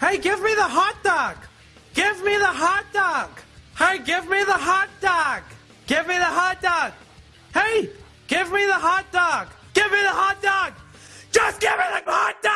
Hey, give me the hot dog! Give me the hot dog! Hey, give me the hot dog! Give me the hot dog! Hey, give me the hot dog! Give me the hot dog! Just give me the hot dog!